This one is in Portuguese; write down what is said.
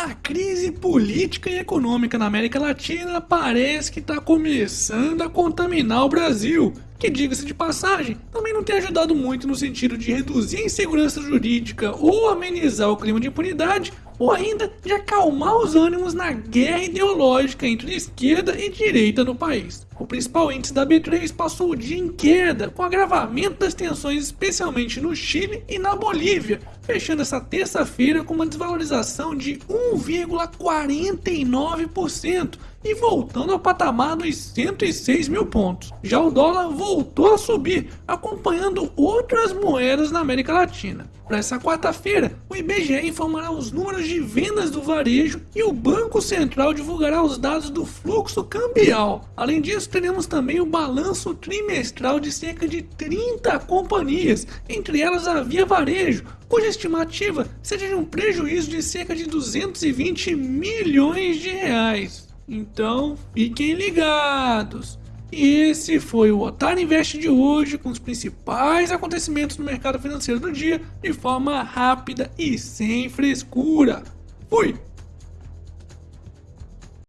A crise política e econômica na América Latina parece que está começando a contaminar o Brasil, que, diga-se de passagem, também não tem ajudado muito no sentido de reduzir a insegurança jurídica ou amenizar o clima de impunidade, ou ainda de acalmar os ânimos na guerra ideológica entre esquerda e direita no país. O principal índice da B3 passou o dia em queda, com agravamento das tensões especialmente no Chile e na Bolívia, fechando essa terça-feira com uma desvalorização de 1,49% e voltando ao patamar dos 106 mil pontos. Já o dólar voltou a subir, acompanhando outras moedas na América Latina. Para essa quarta-feira, o IBGE informará os números de vendas do varejo e o Banco Central divulgará os dados do fluxo cambial. Além disso, teremos também o balanço trimestral de cerca de 30 companhias, entre elas a Via Varejo, cuja estimativa seja de um prejuízo de cerca de 220 milhões de reais. Então, fiquem ligados! Esse foi o Otário Invest de hoje, com os principais acontecimentos no mercado financeiro do dia, de forma rápida e sem frescura. Fui!